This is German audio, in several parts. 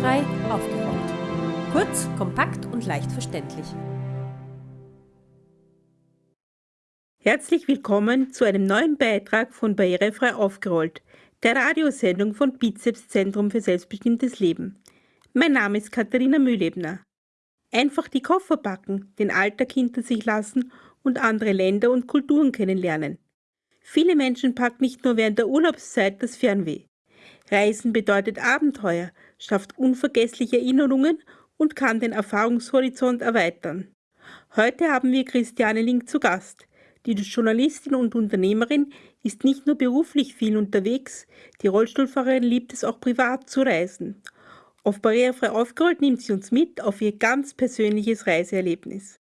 Barrierefrei aufgeräumt. Kurz, kompakt und leicht verständlich. Herzlich willkommen zu einem neuen Beitrag von Barrierefrei aufgerollt, der Radiosendung von Bizeps Zentrum für selbstbestimmtes Leben. Mein Name ist Katharina Mühlebner. Einfach die Koffer packen, den Alltag hinter sich lassen und andere Länder und Kulturen kennenlernen. Viele Menschen packen nicht nur während der Urlaubszeit das Fernweh. Reisen bedeutet Abenteuer, schafft unvergessliche Erinnerungen und kann den Erfahrungshorizont erweitern. Heute haben wir Christiane Link zu Gast. Die Journalistin und Unternehmerin ist nicht nur beruflich viel unterwegs, die Rollstuhlfahrerin liebt es auch privat zu reisen. Auf Barrierefrei aufgerollt nimmt sie uns mit auf ihr ganz persönliches Reiseerlebnis.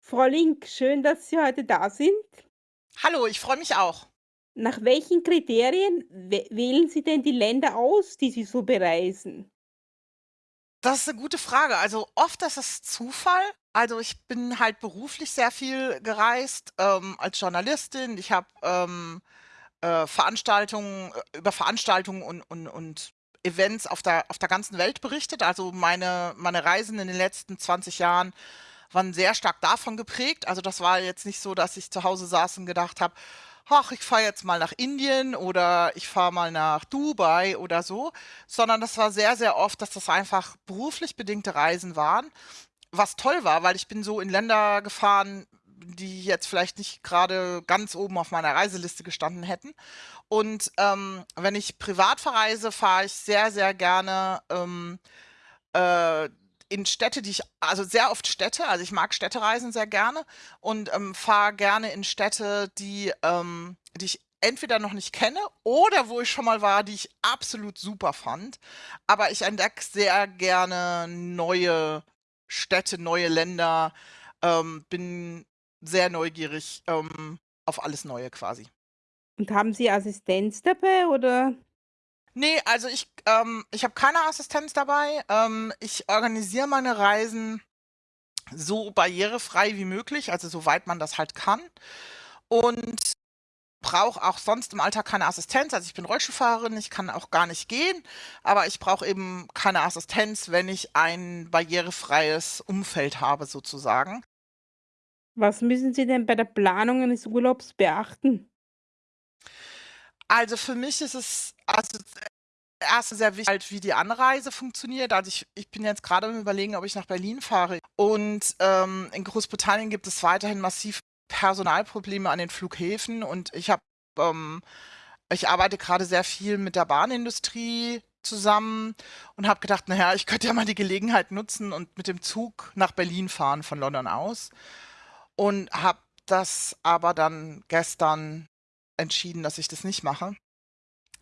Frau Link, schön, dass Sie heute da sind. Hallo, ich freue mich auch. Nach welchen Kriterien wählen Sie denn die Länder aus, die Sie so bereisen? Das ist eine gute Frage. Also, oft ist es Zufall. Also, ich bin halt beruflich sehr viel gereist, ähm, als Journalistin. Ich habe, ähm, äh, Veranstaltungen äh, über Veranstaltungen und und und Events auf der auf der ganzen Welt berichtet. Also, meine meine Reisen in den letzten 20 Jahren waren sehr stark davon geprägt. Also, das war jetzt nicht so, dass ich zu Hause saß und gedacht habe: ach, ich fahre jetzt mal nach Indien oder ich fahre mal nach Dubai oder so, sondern das war sehr, sehr oft, dass das einfach beruflich bedingte Reisen waren. Was toll war, weil ich bin so in Länder gefahren, die jetzt vielleicht nicht gerade ganz oben auf meiner Reiseliste gestanden hätten. Und ähm, wenn ich privat verreise, fahre ich sehr, sehr gerne ähm, äh, in Städte, die ich, also sehr oft Städte, also ich mag Städtereisen sehr gerne und ähm, fahre gerne in Städte, die, ähm, die ich entweder noch nicht kenne oder wo ich schon mal war, die ich absolut super fand. Aber ich entdecke sehr gerne neue Städte, neue Länder, ähm, bin sehr neugierig ähm, auf alles Neue quasi. Und haben Sie Assistenz dabei oder? Nee, also ich, ähm, ich habe keine Assistenz dabei. Ähm, ich organisiere meine Reisen so barrierefrei wie möglich, also soweit man das halt kann. Und brauche auch sonst im Alltag keine Assistenz. Also ich bin Rollstuhlfahrerin, ich kann auch gar nicht gehen, aber ich brauche eben keine Assistenz, wenn ich ein barrierefreies Umfeld habe sozusagen. Was müssen Sie denn bei der Planung eines Urlaubs beachten? Also für mich ist es also erst sehr wichtig, halt, wie die Anreise funktioniert. Also ich, ich bin jetzt gerade am Überlegen, ob ich nach Berlin fahre. Und ähm, in Großbritannien gibt es weiterhin massiv Personalprobleme an den Flughäfen und ich habe, ähm, ich arbeite gerade sehr viel mit der Bahnindustrie zusammen und habe gedacht, naja, ich könnte ja mal die Gelegenheit nutzen und mit dem Zug nach Berlin fahren von London aus und habe das aber dann gestern entschieden, dass ich das nicht mache,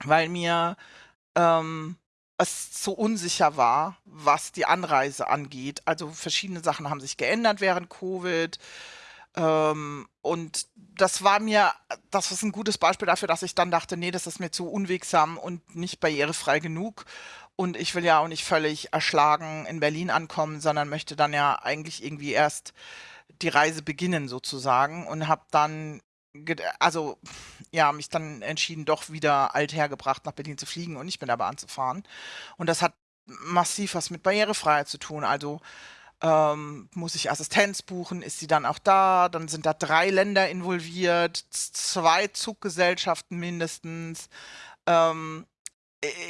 weil mir ähm, es so unsicher war, was die Anreise angeht. Also verschiedene Sachen haben sich geändert während Covid. Ähm, und das war mir, das ist ein gutes Beispiel dafür, dass ich dann dachte, nee, das ist mir zu unwegsam und nicht barrierefrei genug. Und ich will ja auch nicht völlig erschlagen in Berlin ankommen, sondern möchte dann ja eigentlich irgendwie erst die Reise beginnen sozusagen und habe dann also ja, mich dann entschieden, doch wieder althergebracht nach Berlin zu fliegen und nicht mit der Bahn zu fahren. Und das hat massiv was mit Barrierefreiheit zu tun. Also ähm, muss ich Assistenz buchen, ist sie dann auch da? Dann sind da drei Länder involviert, zwei Zuggesellschaften mindestens. Ähm,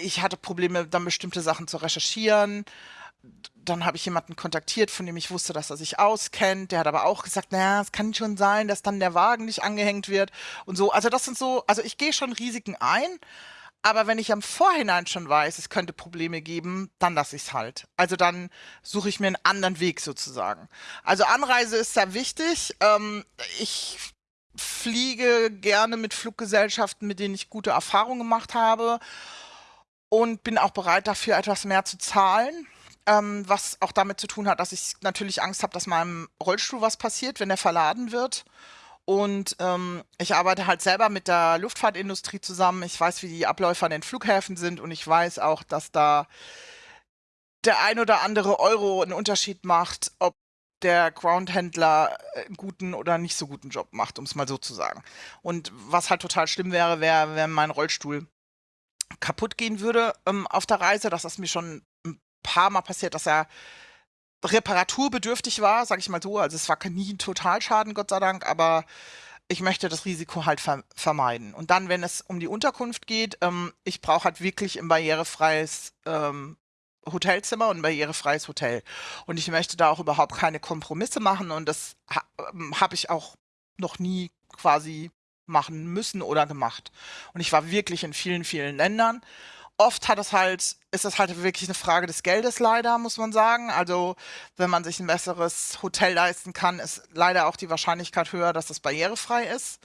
ich hatte Probleme, dann bestimmte Sachen zu recherchieren dann habe ich jemanden kontaktiert, von dem ich wusste, dass er sich auskennt. Der hat aber auch gesagt, naja, es kann schon sein, dass dann der Wagen nicht angehängt wird und so. Also das sind so, also ich gehe schon Risiken ein, aber wenn ich am Vorhinein schon weiß, es könnte Probleme geben, dann lasse ich es halt. Also dann suche ich mir einen anderen Weg sozusagen. Also Anreise ist sehr wichtig. Ähm, ich fliege gerne mit Fluggesellschaften, mit denen ich gute Erfahrungen gemacht habe und bin auch bereit dafür etwas mehr zu zahlen ähm, was auch damit zu tun hat, dass ich natürlich Angst habe, dass meinem Rollstuhl was passiert, wenn er verladen wird. Und ähm, ich arbeite halt selber mit der Luftfahrtindustrie zusammen. Ich weiß, wie die Abläufe an den Flughäfen sind und ich weiß auch, dass da der ein oder andere Euro einen Unterschied macht, ob der Groundhändler einen guten oder nicht so guten Job macht, um es mal so zu sagen. Und was halt total schlimm wäre, wäre, wenn mein Rollstuhl kaputt gehen würde ähm, auf der Reise. Das ist mir schon paar Mal passiert, dass er reparaturbedürftig war, sag ich mal so. Also es war nie ein Totalschaden, Gott sei Dank, aber ich möchte das Risiko halt ver vermeiden. Und dann, wenn es um die Unterkunft geht, ähm, ich brauche halt wirklich ein barrierefreies ähm, Hotelzimmer und ein barrierefreies Hotel. Und ich möchte da auch überhaupt keine Kompromisse machen und das ha ähm, habe ich auch noch nie quasi machen müssen oder gemacht. Und ich war wirklich in vielen, vielen Ländern oft hat es halt, ist das halt wirklich eine Frage des Geldes leider, muss man sagen. Also wenn man sich ein besseres Hotel leisten kann, ist leider auch die Wahrscheinlichkeit höher, dass das barrierefrei ist.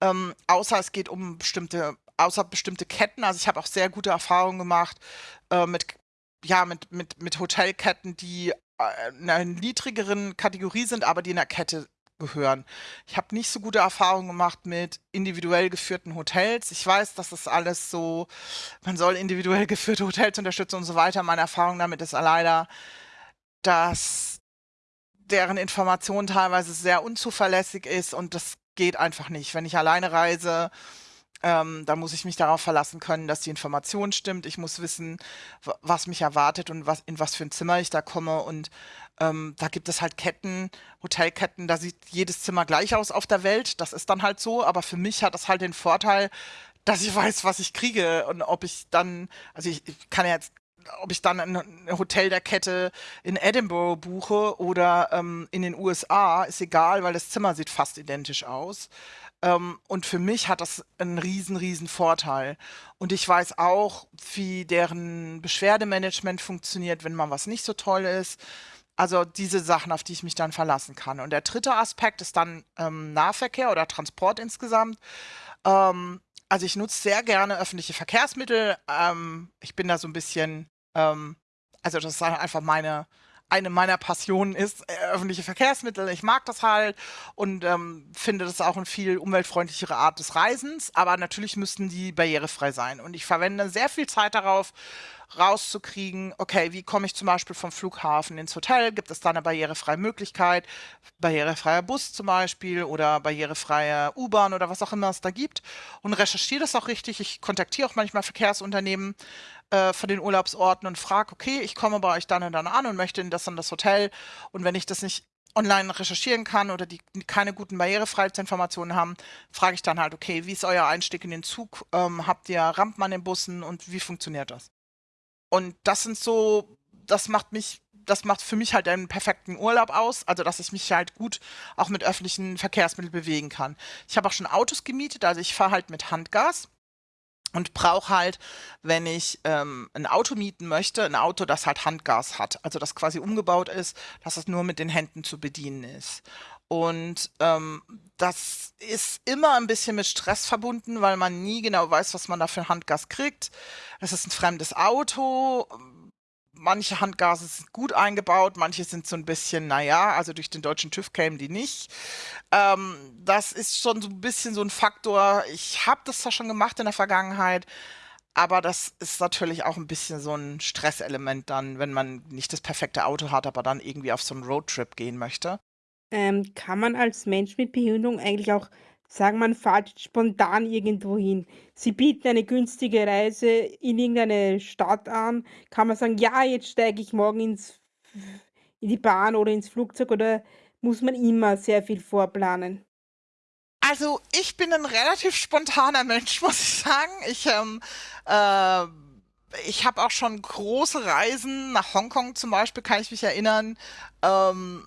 Ähm, außer es geht um bestimmte, außer bestimmte Ketten. Also ich habe auch sehr gute Erfahrungen gemacht äh, mit, ja, mit, mit, mit Hotelketten, die äh, in einer niedrigeren Kategorie sind, aber die in der Kette gehören. Ich habe nicht so gute Erfahrungen gemacht mit individuell geführten Hotels. Ich weiß, dass das alles so, man soll individuell geführte Hotels unterstützen und so weiter. Meine Erfahrung damit ist leider, dass deren Information teilweise sehr unzuverlässig ist und das geht einfach nicht. Wenn ich alleine reise, ähm, da muss ich mich darauf verlassen können, dass die Information stimmt. Ich muss wissen, was mich erwartet und was, in was für ein Zimmer ich da komme. Und ähm, da gibt es halt Ketten, Hotelketten, da sieht jedes Zimmer gleich aus auf der Welt. Das ist dann halt so. Aber für mich hat das halt den Vorteil, dass ich weiß, was ich kriege und ob ich dann, also ich, ich kann ja jetzt ob ich dann ein Hotel der Kette in Edinburgh buche oder ähm, in den USA, ist egal, weil das Zimmer sieht fast identisch aus. Ähm, und für mich hat das einen riesen, riesen Vorteil. Und ich weiß auch, wie deren Beschwerdemanagement funktioniert, wenn mal was nicht so toll ist. Also diese Sachen, auf die ich mich dann verlassen kann. Und der dritte Aspekt ist dann ähm, Nahverkehr oder Transport insgesamt. Ähm, also ich nutze sehr gerne öffentliche Verkehrsmittel. Ähm, ich bin da so ein bisschen, ähm, also das ist einfach meine, eine meiner Passionen ist äh, öffentliche Verkehrsmittel. Ich mag das halt und ähm, finde das auch eine viel umweltfreundlichere Art des Reisens. Aber natürlich müssten die barrierefrei sein. Und ich verwende sehr viel Zeit darauf, rauszukriegen, okay, wie komme ich zum Beispiel vom Flughafen ins Hotel? Gibt es da eine barrierefreie Möglichkeit? Barrierefreier Bus zum Beispiel oder barrierefreie U-Bahn oder was auch immer es da gibt. Und recherchiere das auch richtig. Ich kontaktiere auch manchmal Verkehrsunternehmen äh, von den Urlaubsorten und frage, okay, ich komme bei euch dann und dann an und möchte in das und das Hotel. Und wenn ich das nicht online recherchieren kann oder die keine guten Barrierefreiheitsinformationen haben, frage ich dann halt, okay, wie ist euer Einstieg in den Zug? Ähm, habt ihr Rampen an den Bussen und wie funktioniert das? Und das sind so, das macht mich, das macht für mich halt einen perfekten Urlaub aus, also dass ich mich halt gut auch mit öffentlichen Verkehrsmitteln bewegen kann. Ich habe auch schon Autos gemietet, also ich fahre halt mit Handgas und brauche halt, wenn ich ähm, ein Auto mieten möchte, ein Auto, das halt Handgas hat, also das quasi umgebaut ist, dass es nur mit den Händen zu bedienen ist. Und ähm, das ist immer ein bisschen mit Stress verbunden, weil man nie genau weiß, was man da für Handgas kriegt. Es ist ein fremdes Auto. Manche Handgase sind gut eingebaut, manche sind so ein bisschen, naja, also durch den deutschen TÜV kämen die nicht. Ähm, das ist schon so ein bisschen so ein Faktor. Ich habe das zwar schon gemacht in der Vergangenheit, aber das ist natürlich auch ein bisschen so ein Stresselement dann, wenn man nicht das perfekte Auto hat, aber dann irgendwie auf so einen Roadtrip gehen möchte. Ähm, kann man als Mensch mit Behinderung eigentlich auch sagen, man fährt spontan irgendwo hin? Sie bieten eine günstige Reise in irgendeine Stadt an. Kann man sagen, ja, jetzt steige ich morgen ins, in die Bahn oder ins Flugzeug oder muss man immer sehr viel vorplanen? Also ich bin ein relativ spontaner Mensch, muss ich sagen. Ich ähm, äh, ich habe auch schon große Reisen nach Hongkong zum Beispiel, kann ich mich erinnern, ähm,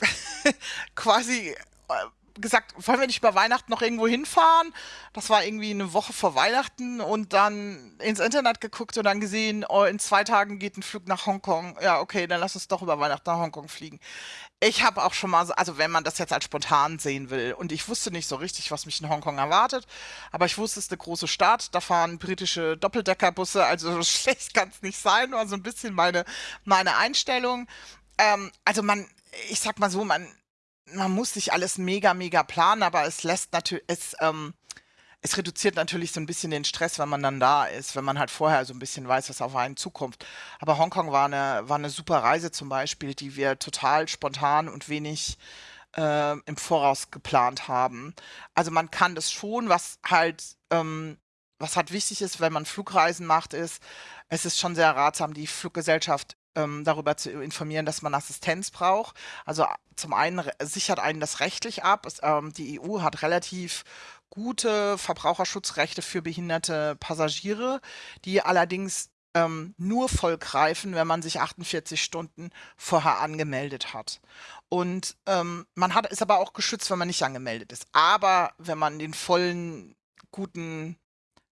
quasi äh, gesagt, wollen wir nicht über Weihnachten noch irgendwo hinfahren? Das war irgendwie eine Woche vor Weihnachten und dann ins Internet geguckt und dann gesehen, oh, in zwei Tagen geht ein Flug nach Hongkong. Ja, okay, dann lass uns doch über Weihnachten nach Hongkong fliegen. Ich habe auch schon mal, so, also wenn man das jetzt als spontan sehen will, und ich wusste nicht so richtig, was mich in Hongkong erwartet, aber ich wusste, es ist eine große Stadt, da fahren britische Doppeldeckerbusse, also schlecht kann es nicht sein, war so ein bisschen meine, meine Einstellung. Ähm, also man, ich sag mal so, man, man muss sich alles mega, mega planen, aber es lässt natürlich, es, ähm, es reduziert natürlich so ein bisschen den Stress, wenn man dann da ist, wenn man halt vorher so ein bisschen weiß, was auf einen zukommt. Aber Hongkong war eine, war eine super Reise zum Beispiel, die wir total spontan und wenig äh, im Voraus geplant haben. Also man kann das schon, was halt, ähm, was halt wichtig ist, wenn man Flugreisen macht, ist, es ist schon sehr ratsam, die Fluggesellschaft ähm, darüber zu informieren, dass man Assistenz braucht. Also zum einen sichert einen das rechtlich ab. Es, ähm, die EU hat relativ gute Verbraucherschutzrechte für behinderte Passagiere, die allerdings ähm, nur voll greifen, wenn man sich 48 Stunden vorher angemeldet hat. Und ähm, man hat, ist aber auch geschützt, wenn man nicht angemeldet ist. Aber wenn man den vollen, guten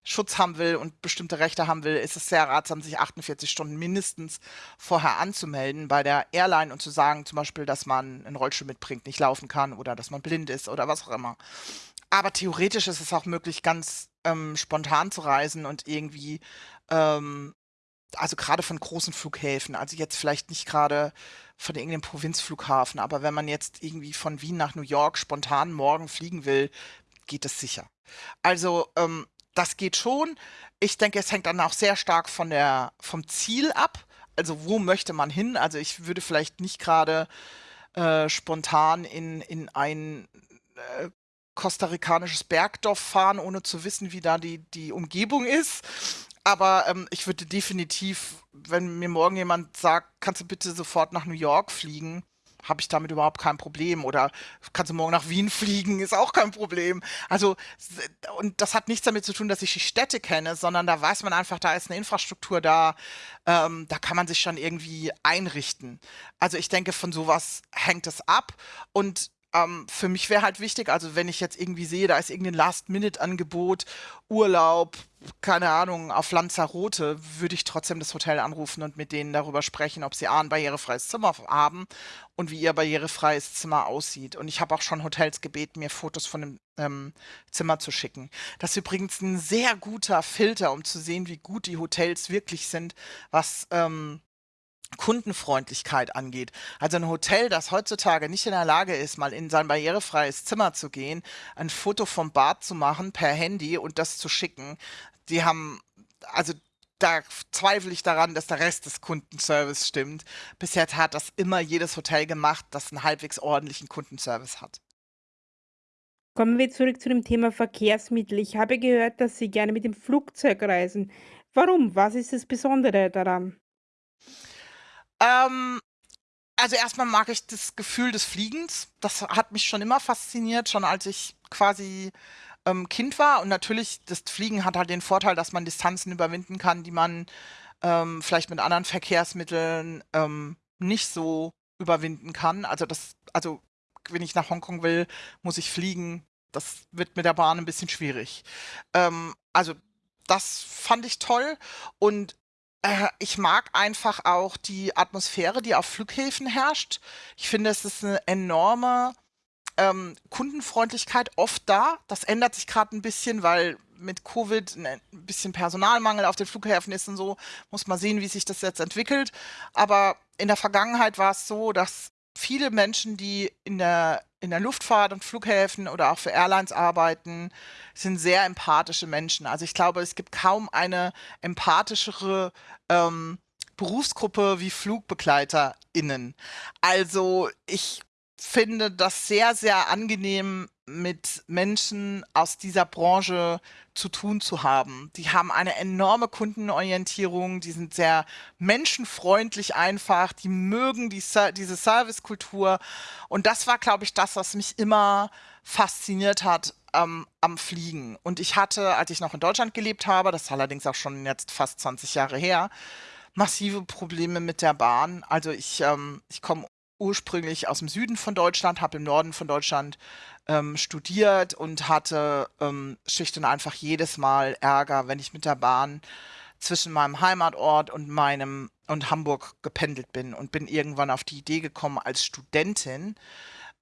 Schutz haben will und bestimmte Rechte haben will, ist es sehr ratsam, sich 48 Stunden mindestens vorher anzumelden bei der Airline und zu sagen, zum Beispiel, dass man einen Rollstuhl mitbringt, nicht laufen kann oder dass man blind ist oder was auch immer. Aber theoretisch ist es auch möglich, ganz ähm, spontan zu reisen und irgendwie ähm, also gerade von großen Flughäfen, also jetzt vielleicht nicht gerade von irgendeinem Provinzflughafen, aber wenn man jetzt irgendwie von Wien nach New York spontan morgen fliegen will, geht es sicher. Also ähm, das geht schon. Ich denke, es hängt dann auch sehr stark von der, vom Ziel ab. Also wo möchte man hin? Also ich würde vielleicht nicht gerade äh, spontan in, in ein äh, kostarikanisches Bergdorf fahren, ohne zu wissen, wie da die, die Umgebung ist. Aber ähm, ich würde definitiv, wenn mir morgen jemand sagt, kannst du bitte sofort nach New York fliegen, habe ich damit überhaupt kein Problem. Oder kannst du morgen nach Wien fliegen, ist auch kein Problem. Also, und das hat nichts damit zu tun, dass ich die Städte kenne, sondern da weiß man einfach, da ist eine Infrastruktur da, ähm, da kann man sich schon irgendwie einrichten. Also ich denke, von sowas hängt es ab. Und ähm, für mich wäre halt wichtig, also wenn ich jetzt irgendwie sehe, da ist irgendein Last-Minute-Angebot, Urlaub, keine Ahnung, auf Lanzarote, würde ich trotzdem das Hotel anrufen und mit denen darüber sprechen, ob sie A, ein barrierefreies Zimmer haben und wie ihr barrierefreies Zimmer aussieht. Und ich habe auch schon Hotels gebeten, mir Fotos von dem ähm, Zimmer zu schicken. Das ist übrigens ein sehr guter Filter, um zu sehen, wie gut die Hotels wirklich sind, was ähm, Kundenfreundlichkeit angeht. Also ein Hotel, das heutzutage nicht in der Lage ist, mal in sein barrierefreies Zimmer zu gehen, ein Foto vom Bad zu machen per Handy und das zu schicken, die haben, also da zweifle ich daran, dass der Rest des Kundenservice stimmt. Bisher hat das immer jedes Hotel gemacht, das einen halbwegs ordentlichen Kundenservice hat. Kommen wir zurück zu dem Thema Verkehrsmittel. Ich habe gehört, dass Sie gerne mit dem Flugzeug reisen. Warum? Was ist das Besondere daran? Ähm, also erstmal mag ich das Gefühl des Fliegens. Das hat mich schon immer fasziniert, schon als ich quasi ähm, Kind war. Und natürlich, das Fliegen hat halt den Vorteil, dass man Distanzen überwinden kann, die man ähm, vielleicht mit anderen Verkehrsmitteln ähm, nicht so überwinden kann. Also das, also wenn ich nach Hongkong will, muss ich fliegen. Das wird mit der Bahn ein bisschen schwierig. Ähm, also das fand ich toll. Und äh, ich mag einfach auch die Atmosphäre, die auf Flughäfen herrscht. Ich finde, es ist eine enorme ähm, Kundenfreundlichkeit oft da. Das ändert sich gerade ein bisschen, weil mit Covid ein bisschen Personalmangel auf den Flughäfen ist und so. Muss man sehen, wie sich das jetzt entwickelt. Aber in der Vergangenheit war es so, dass viele Menschen, die in der, in der Luftfahrt und Flughäfen oder auch für Airlines arbeiten, sind sehr empathische Menschen. Also ich glaube, es gibt kaum eine empathischere ähm, Berufsgruppe wie FlugbegleiterInnen. Also ich finde das sehr, sehr angenehm, mit Menschen aus dieser Branche zu tun zu haben. Die haben eine enorme Kundenorientierung, die sind sehr menschenfreundlich einfach, die mögen die, diese Servicekultur. Und das war, glaube ich, das, was mich immer fasziniert hat ähm, am Fliegen. Und ich hatte, als ich noch in Deutschland gelebt habe, das ist allerdings auch schon jetzt fast 20 Jahre her, massive Probleme mit der Bahn. Also ich, ähm, ich komme ursprünglich aus dem Süden von Deutschland, habe im Norden von Deutschland ähm, studiert und hatte ähm, schlicht und einfach jedes Mal Ärger, wenn ich mit der Bahn zwischen meinem Heimatort und meinem und Hamburg gependelt bin und bin irgendwann auf die Idee gekommen als Studentin,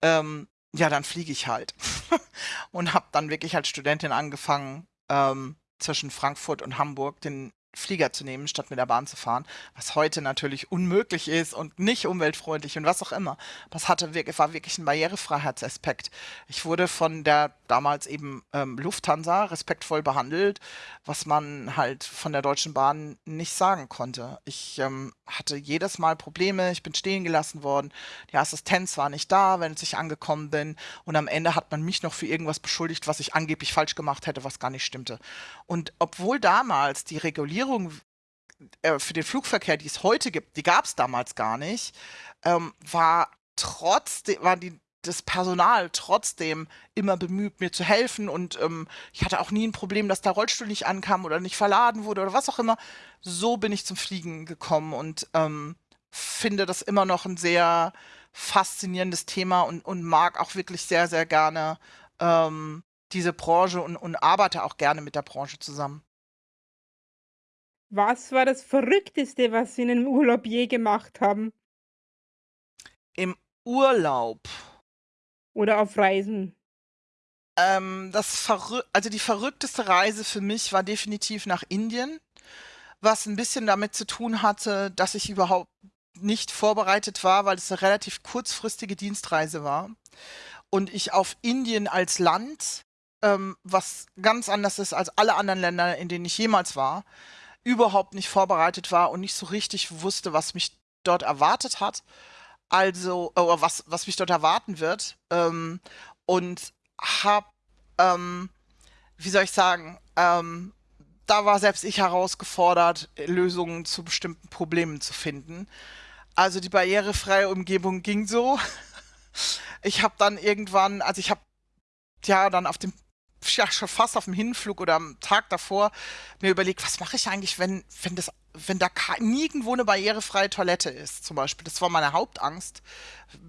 ähm, ja, dann fliege ich halt. und habe dann wirklich als Studentin angefangen, ähm, zwischen Frankfurt und Hamburg den Flieger zu nehmen, statt mit der Bahn zu fahren, was heute natürlich unmöglich ist und nicht umweltfreundlich und was auch immer. Aber es hatte, war wirklich ein Barrierefreiheitsaspekt. Ich wurde von der damals eben ähm, Lufthansa respektvoll behandelt, was man halt von der Deutschen Bahn nicht sagen konnte. Ich ähm, hatte jedes Mal Probleme, ich bin stehen gelassen worden, die Assistenz war nicht da, wenn ich angekommen bin und am Ende hat man mich noch für irgendwas beschuldigt, was ich angeblich falsch gemacht hätte, was gar nicht stimmte. Und obwohl damals die Regulierung äh, für den Flugverkehr, die es heute gibt, die gab es damals gar nicht, ähm, war trotzdem, war die, das Personal trotzdem immer bemüht, mir zu helfen und ähm, ich hatte auch nie ein Problem, dass der Rollstuhl nicht ankam oder nicht verladen wurde oder was auch immer. So bin ich zum Fliegen gekommen und ähm, finde das immer noch ein sehr faszinierendes Thema und, und mag auch wirklich sehr, sehr gerne ähm, diese Branche und, und arbeite auch gerne mit der Branche zusammen. Was war das Verrückteste, was Sie in einem Urlaub je gemacht haben? Im Urlaub. Oder auf Reisen? Ähm, das Verrü also die verrückteste Reise für mich war definitiv nach Indien, was ein bisschen damit zu tun hatte, dass ich überhaupt nicht vorbereitet war, weil es eine relativ kurzfristige Dienstreise war und ich auf Indien als Land, ähm, was ganz anders ist als alle anderen Länder, in denen ich jemals war, überhaupt nicht vorbereitet war und nicht so richtig wusste, was mich dort erwartet hat. Also, oder was, was mich dort erwarten wird. Ähm, und hab, ähm, wie soll ich sagen, ähm, da war selbst ich herausgefordert, Lösungen zu bestimmten Problemen zu finden. Also die barrierefreie Umgebung ging so. Ich habe dann irgendwann, also ich habe ja dann auf dem ja, schon fast auf dem Hinflug oder am Tag davor mir überlegt, was mache ich eigentlich, wenn, wenn das, wenn da nirgendwo eine barrierefreie Toilette ist, zum Beispiel. Das war meine Hauptangst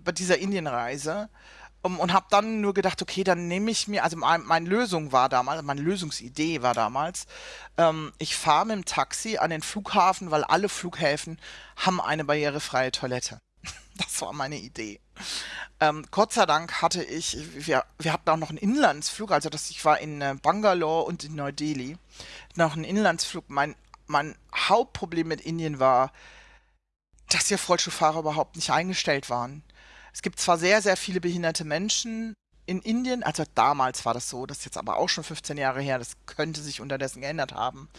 bei dieser Indienreise. Um, und habe dann nur gedacht, okay, dann nehme ich mir, also mein, meine Lösung war damals, meine Lösungsidee war damals, ähm, ich fahre mit dem Taxi an den Flughafen, weil alle Flughäfen haben eine barrierefreie Toilette. Das war meine Idee. Ähm, Gott sei Dank hatte ich, wir, wir hatten auch noch einen Inlandsflug, also das, ich war in äh, Bangalore und in Neu-Delhi, noch einen Inlandsflug. Mein, mein Hauptproblem mit Indien war, dass hier Rollstuhlfahrer überhaupt nicht eingestellt waren. Es gibt zwar sehr, sehr viele behinderte Menschen in Indien, also damals war das so, das ist jetzt aber auch schon 15 Jahre her, das könnte sich unterdessen geändert haben.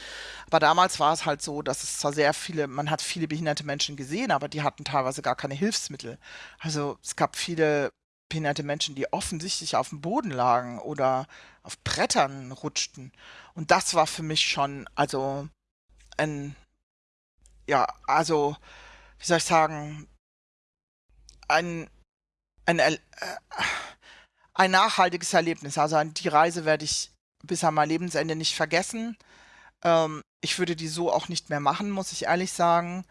Aber damals war es halt so, dass es zwar sehr viele, man hat viele behinderte Menschen gesehen, aber die hatten teilweise gar keine Hilfsmittel. Also es gab viele behinderte Menschen, die offensichtlich auf dem Boden lagen oder auf Brettern rutschten. Und das war für mich schon, also ein, ja, also, wie soll ich sagen, ein, ein, äh, ein nachhaltiges Erlebnis. Also die Reise werde ich bis an mein Lebensende nicht vergessen. Ähm, ich würde die so auch nicht mehr machen, muss ich ehrlich sagen.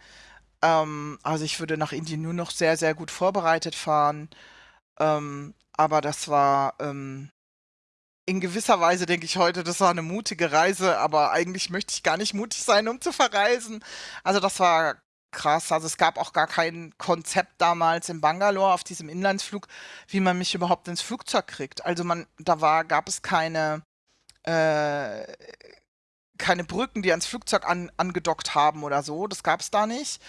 Ähm, also ich würde nach Indien nur noch sehr, sehr gut vorbereitet fahren. Ähm, aber das war ähm, in gewisser Weise, denke ich heute, das war eine mutige Reise, aber eigentlich möchte ich gar nicht mutig sein, um zu verreisen. Also das war krass. Also es gab auch gar kein Konzept damals in Bangalore auf diesem Inlandsflug, wie man mich überhaupt ins Flugzeug kriegt. Also man, da war, gab es keine, äh, keine Brücken, die ans Flugzeug an, angedockt haben oder so. Das gab es da nicht.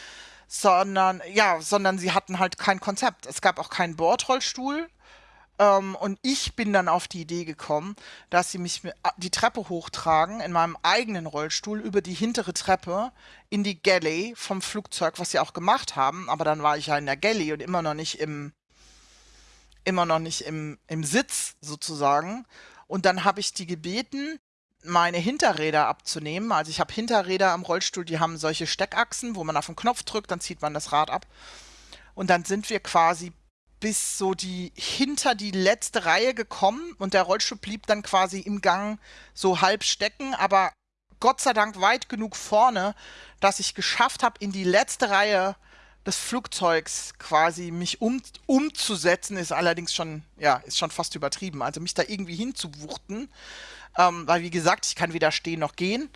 Sondern, ja, sondern sie hatten halt kein Konzept. Es gab auch keinen Bordrollstuhl. Ähm, und ich bin dann auf die Idee gekommen, dass sie mich die Treppe hochtragen in meinem eigenen Rollstuhl über die hintere Treppe in die Galley vom Flugzeug, was sie auch gemacht haben. Aber dann war ich ja in der Galley und immer noch nicht im, immer noch nicht im, im Sitz sozusagen. Und dann habe ich die gebeten, meine Hinterräder abzunehmen. Also ich habe Hinterräder am Rollstuhl, die haben solche Steckachsen, wo man auf den Knopf drückt, dann zieht man das Rad ab. Und dann sind wir quasi bis so die hinter die letzte Reihe gekommen und der Rollstuhl blieb dann quasi im Gang so halb stecken, aber Gott sei Dank weit genug vorne, dass ich geschafft habe, in die letzte Reihe des Flugzeugs quasi mich um, umzusetzen, ist allerdings schon, ja, ist schon fast übertrieben. Also mich da irgendwie hinzuwuchten, ähm, weil wie gesagt, ich kann weder stehen noch gehen.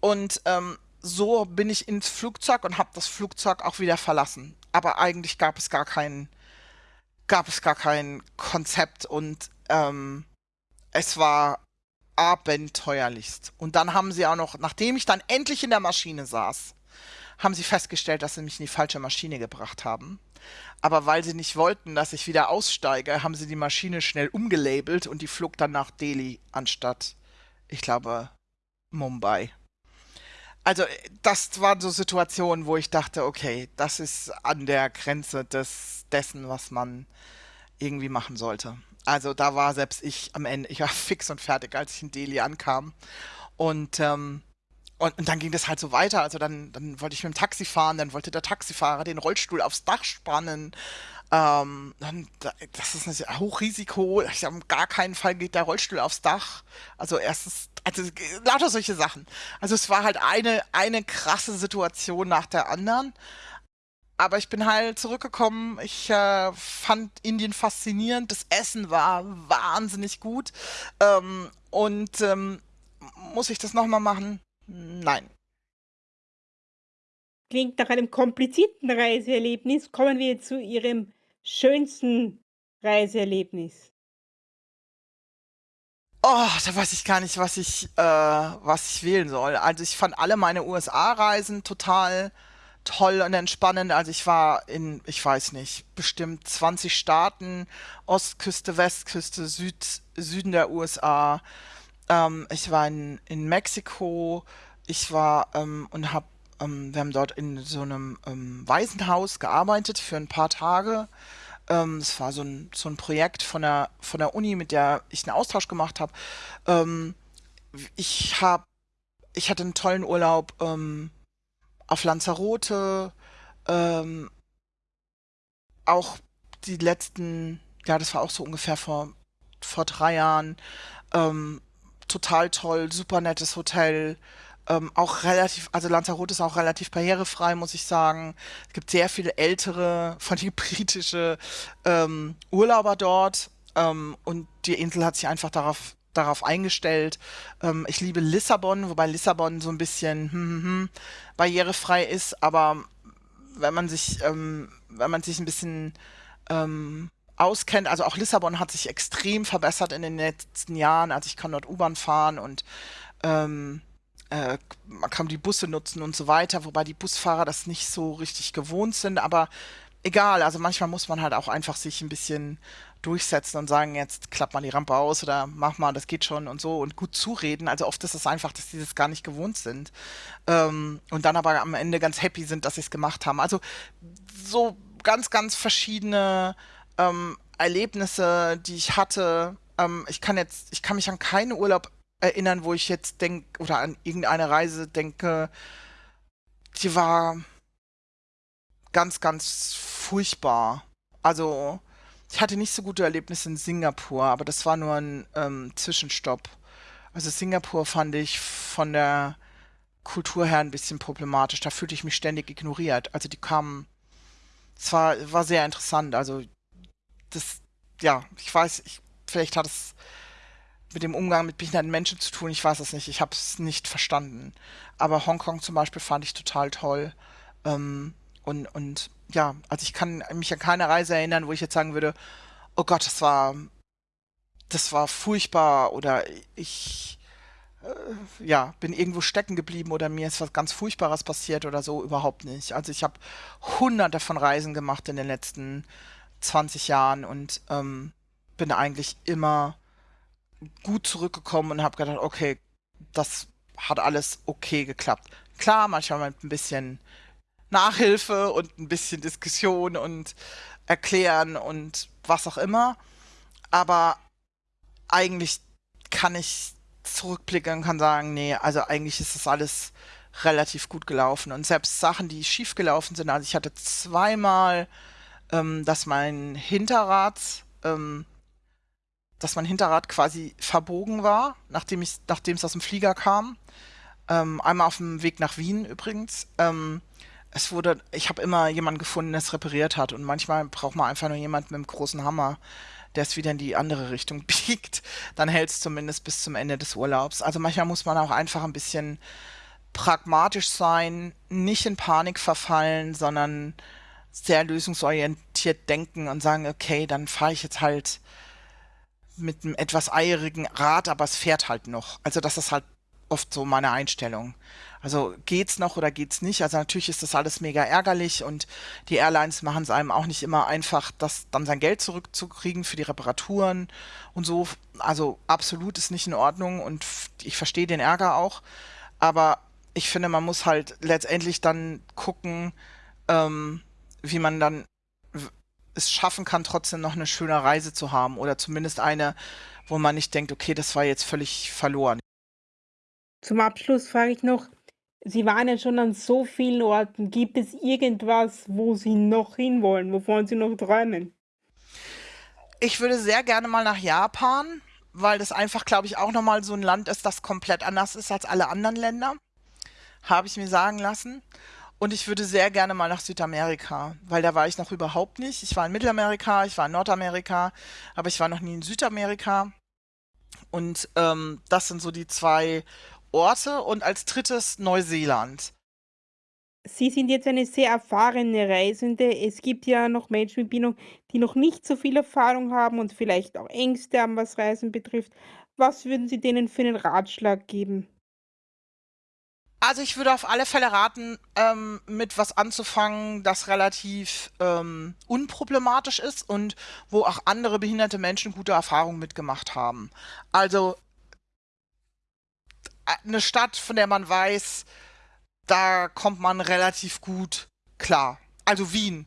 Und ähm, so bin ich ins Flugzeug und habe das Flugzeug auch wieder verlassen. Aber eigentlich gab es gar keinen gab es gar kein Konzept und ähm, es war abenteuerlichst. Und dann haben sie auch noch, nachdem ich dann endlich in der Maschine saß, haben sie festgestellt, dass sie mich in die falsche Maschine gebracht haben. Aber weil sie nicht wollten, dass ich wieder aussteige, haben sie die Maschine schnell umgelabelt und die flog dann nach Delhi anstatt, ich glaube, Mumbai. Also das waren so Situationen, wo ich dachte, okay, das ist an der Grenze des, dessen, was man irgendwie machen sollte. Also da war selbst ich am Ende, ich war fix und fertig, als ich in Delhi ankam. Und ähm, und, und, dann ging das halt so weiter. Also dann, dann wollte ich mit dem Taxi fahren, dann wollte der Taxifahrer den Rollstuhl aufs Dach spannen. Ähm, dann, das ist ein Hochrisiko. Ich habe gar keinen Fall geht der Rollstuhl aufs Dach. Also erstens, also lauter solche Sachen. Also es war halt eine, eine krasse Situation nach der anderen. Aber ich bin halt zurückgekommen. Ich äh, fand Indien faszinierend. Das Essen war wahnsinnig gut. Ähm, und ähm, muss ich das nochmal machen? Nein. Klingt nach einem komplizierten Reiseerlebnis. Kommen wir zu Ihrem schönsten Reiseerlebnis? Oh, da weiß ich gar nicht, was ich, äh, was ich wählen soll. Also ich fand alle meine USA-Reisen total toll und entspannend. Also ich war in, ich weiß nicht, bestimmt 20 Staaten, Ostküste, Westküste, Süd, Süden der USA. Ähm, ich war in, in Mexiko. Ich war ähm, und habe, ähm, wir haben dort in so einem ähm, Waisenhaus gearbeitet für ein paar Tage. Ähm, es war so ein, so ein Projekt von der, von der Uni, mit der ich einen Austausch gemacht habe. Ähm, ich habe, ich hatte einen tollen Urlaub ähm, auf Lanzarote, ähm, auch die letzten, ja, das war auch so ungefähr vor, vor drei Jahren, ähm, total toll, super nettes Hotel, ähm, auch relativ, also Lanzarote ist auch relativ barrierefrei, muss ich sagen. Es gibt sehr viele ältere, von die britische ähm, Urlauber dort. Ähm, und die Insel hat sich einfach darauf darauf eingestellt. Ähm, ich liebe Lissabon, wobei Lissabon so ein bisschen hm, hm, hm, barrierefrei ist, aber wenn man sich, ähm, wenn man sich ein bisschen ähm, auskennt, also auch Lissabon hat sich extrem verbessert in den letzten Jahren. Also ich kann dort U-Bahn fahren und ähm, äh, man kann die Busse nutzen und so weiter, wobei die Busfahrer das nicht so richtig gewohnt sind, aber egal, also manchmal muss man halt auch einfach sich ein bisschen durchsetzen und sagen, jetzt klappt mal die Rampe aus oder mach mal, das geht schon und so und gut zureden. Also oft ist es einfach, dass die das gar nicht gewohnt sind ähm, und dann aber am Ende ganz happy sind, dass sie es gemacht haben. Also so ganz, ganz verschiedene ähm, Erlebnisse, die ich hatte. Ähm, ich kann jetzt, ich kann mich an keinen Urlaub erinnern, wo ich jetzt denke, oder an irgendeine Reise denke, die war ganz, ganz furchtbar. Also, ich hatte nicht so gute Erlebnisse in Singapur, aber das war nur ein ähm, Zwischenstopp. Also Singapur fand ich von der Kultur her ein bisschen problematisch. Da fühlte ich mich ständig ignoriert. Also die kamen, es war, war sehr interessant. Also das, ja, ich weiß, ich, vielleicht hat es mit dem Umgang mit behinderten Menschen zu tun. Ich weiß es nicht. Ich habe es nicht verstanden. Aber Hongkong zum Beispiel fand ich total toll. Ähm, und, und ja, also ich kann mich an keine Reise erinnern, wo ich jetzt sagen würde, oh Gott, das war, das war furchtbar oder ich, äh, ja, bin irgendwo stecken geblieben oder mir ist was ganz Furchtbares passiert oder so, überhaupt nicht. Also ich habe hunderte von Reisen gemacht in den letzten 20 Jahren und ähm, bin eigentlich immer gut zurückgekommen und habe gedacht, okay, das hat alles okay geklappt. Klar, manchmal mit ein bisschen Nachhilfe und ein bisschen Diskussion und erklären und was auch immer. Aber eigentlich kann ich zurückblicken und kann sagen, nee, also eigentlich ist das alles relativ gut gelaufen. Und selbst Sachen, die schief gelaufen sind, also ich hatte zweimal, ähm, dass mein Hinterrad ähm, dass mein Hinterrad quasi verbogen war, nachdem ich, nachdem es aus dem Flieger kam. Ähm, einmal auf dem Weg nach Wien übrigens. Ähm, es wurde, ich habe immer jemanden gefunden, der es repariert hat. Und manchmal braucht man einfach nur jemanden mit einem großen Hammer, der es wieder in die andere Richtung biegt. Dann hält es zumindest bis zum Ende des Urlaubs. Also manchmal muss man auch einfach ein bisschen pragmatisch sein, nicht in Panik verfallen, sondern sehr lösungsorientiert denken und sagen, okay, dann fahre ich jetzt halt mit einem etwas eierigen Rad, aber es fährt halt noch. Also das ist halt oft so meine Einstellung. Also geht's noch oder geht's nicht? Also natürlich ist das alles mega ärgerlich und die Airlines machen es einem auch nicht immer einfach, das dann sein Geld zurückzukriegen für die Reparaturen und so. Also absolut ist nicht in Ordnung und ich verstehe den Ärger auch. Aber ich finde, man muss halt letztendlich dann gucken, ähm, wie man dann es schaffen kann, trotzdem noch eine schöne Reise zu haben oder zumindest eine, wo man nicht denkt, okay, das war jetzt völlig verloren. Zum Abschluss frage ich noch, Sie waren ja schon an so vielen Orten. Gibt es irgendwas, wo Sie noch hinwollen, wovon Sie noch träumen? Ich würde sehr gerne mal nach Japan, weil das einfach, glaube ich, auch nochmal so ein Land ist, das komplett anders ist als alle anderen Länder. Habe ich mir sagen lassen. Und ich würde sehr gerne mal nach Südamerika, weil da war ich noch überhaupt nicht. Ich war in Mittelamerika, ich war in Nordamerika, aber ich war noch nie in Südamerika. Und ähm, das sind so die zwei Orte. Und als drittes Neuseeland. Sie sind jetzt eine sehr erfahrene Reisende. Es gibt ja noch Menschen mit Bindung, die noch nicht so viel Erfahrung haben und vielleicht auch Ängste haben, was Reisen betrifft. Was würden Sie denen für einen Ratschlag geben? Also ich würde auf alle Fälle raten, ähm, mit was anzufangen, das relativ ähm, unproblematisch ist und wo auch andere behinderte Menschen gute Erfahrungen mitgemacht haben. Also eine Stadt, von der man weiß, da kommt man relativ gut klar. Also Wien.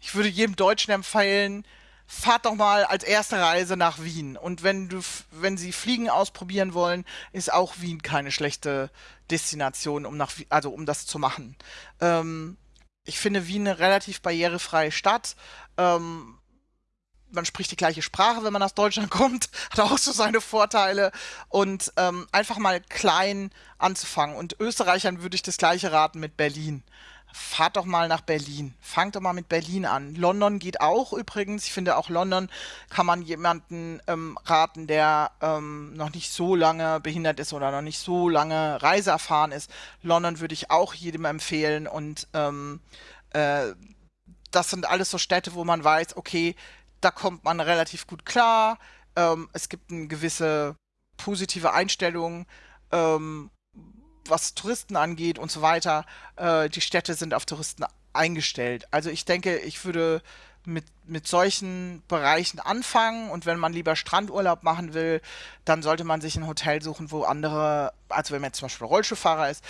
Ich würde jedem Deutschen empfehlen, fahrt doch mal als erste Reise nach Wien. Und wenn du, wenn Sie Fliegen ausprobieren wollen, ist auch Wien keine schlechte Destination, um nach, also um das zu machen. Ähm, ich finde Wien eine relativ barrierefreie Stadt. Ähm, man spricht die gleiche Sprache, wenn man aus Deutschland kommt, hat auch so seine Vorteile. Und ähm, einfach mal klein anzufangen. Und Österreichern würde ich das gleiche raten mit Berlin fahrt doch mal nach Berlin. Fangt doch mal mit Berlin an. London geht auch übrigens. Ich finde auch London kann man jemanden ähm, raten, der ähm, noch nicht so lange behindert ist oder noch nicht so lange reiseerfahren ist. London würde ich auch jedem empfehlen und ähm, äh, das sind alles so Städte, wo man weiß, okay, da kommt man relativ gut klar. Ähm, es gibt eine gewisse positive Einstellung ähm, was Touristen angeht und so weiter, äh, die Städte sind auf Touristen eingestellt. Also ich denke, ich würde mit, mit solchen Bereichen anfangen und wenn man lieber Strandurlaub machen will, dann sollte man sich ein Hotel suchen, wo andere, also wenn man jetzt zum Beispiel Rollschuhfahrer ist,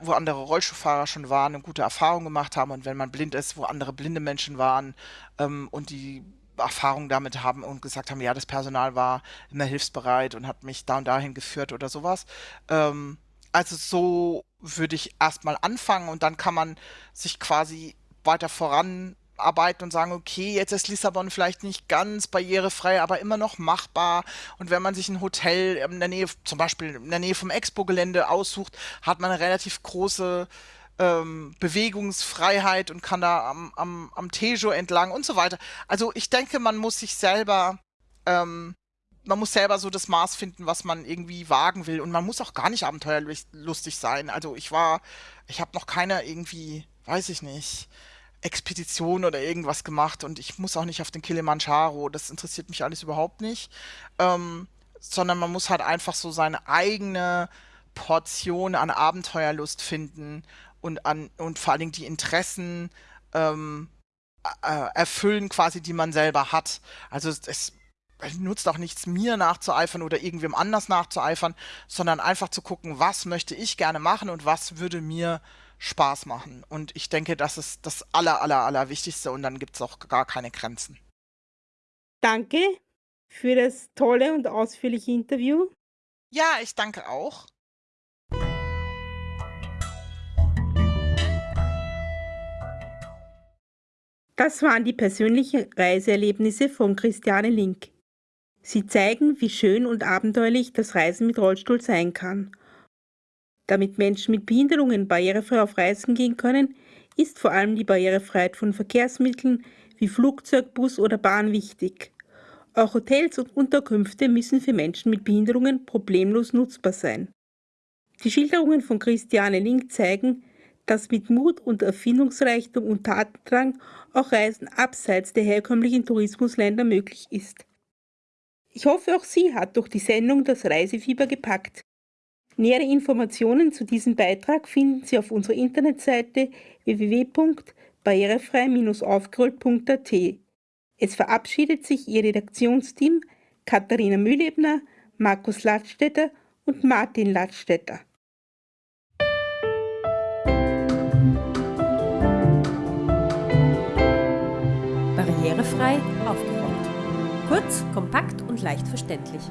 wo andere Rollschuhfahrer schon waren und gute Erfahrungen gemacht haben und wenn man blind ist, wo andere blinde Menschen waren ähm, und die Erfahrung damit haben und gesagt haben, ja, das Personal war immer hilfsbereit und hat mich da und dahin geführt oder sowas. Ähm, also so würde ich erstmal anfangen und dann kann man sich quasi weiter voranarbeiten und sagen, okay, jetzt ist Lissabon vielleicht nicht ganz barrierefrei, aber immer noch machbar. Und wenn man sich ein Hotel in der Nähe, zum Beispiel in der Nähe vom Expo-Gelände aussucht, hat man eine relativ große ähm, Bewegungsfreiheit und kann da am, am, am Tejo entlang und so weiter. Also ich denke, man muss sich selber ähm, man muss selber so das Maß finden, was man irgendwie wagen will. Und man muss auch gar nicht abenteuerlustig sein. Also ich war, ich habe noch keine irgendwie, weiß ich nicht, Expedition oder irgendwas gemacht und ich muss auch nicht auf den Kilimanjaro. Das interessiert mich alles überhaupt nicht. Ähm, sondern man muss halt einfach so seine eigene Portion an Abenteuerlust finden und an und vor allen Dingen die Interessen ähm, äh, erfüllen quasi, die man selber hat. Also es, nutzt auch nichts, mir nachzueifern oder irgendwem anders nachzueifern, sondern einfach zu gucken, was möchte ich gerne machen und was würde mir Spaß machen. Und ich denke, das ist das aller, aller, aller Wichtigste und dann gibt es auch gar keine Grenzen. Danke für das tolle und ausführliche Interview. Ja, ich danke auch. Das waren die persönlichen Reiseerlebnisse von Christiane Link. Sie zeigen, wie schön und abenteuerlich das Reisen mit Rollstuhl sein kann. Damit Menschen mit Behinderungen barrierefrei auf Reisen gehen können, ist vor allem die Barrierefreiheit von Verkehrsmitteln wie Flugzeug, Bus oder Bahn wichtig. Auch Hotels und Unterkünfte müssen für Menschen mit Behinderungen problemlos nutzbar sein. Die Schilderungen von Christiane Link zeigen, dass mit Mut und Erfindungsreichtum und Tatendrang auch Reisen abseits der herkömmlichen Tourismusländer möglich ist. Ich hoffe, auch Sie hat durch die Sendung das Reisefieber gepackt. Nähere Informationen zu diesem Beitrag finden Sie auf unserer Internetseite www.barrierefrei-aufgerollt.at. Es verabschiedet sich Ihr Redaktionsteam Katharina Mühlebner, Markus Ladstätter und Martin Ladstätter. Barrierefrei aufgerollt. Kurz, kompakt und leicht verständlich.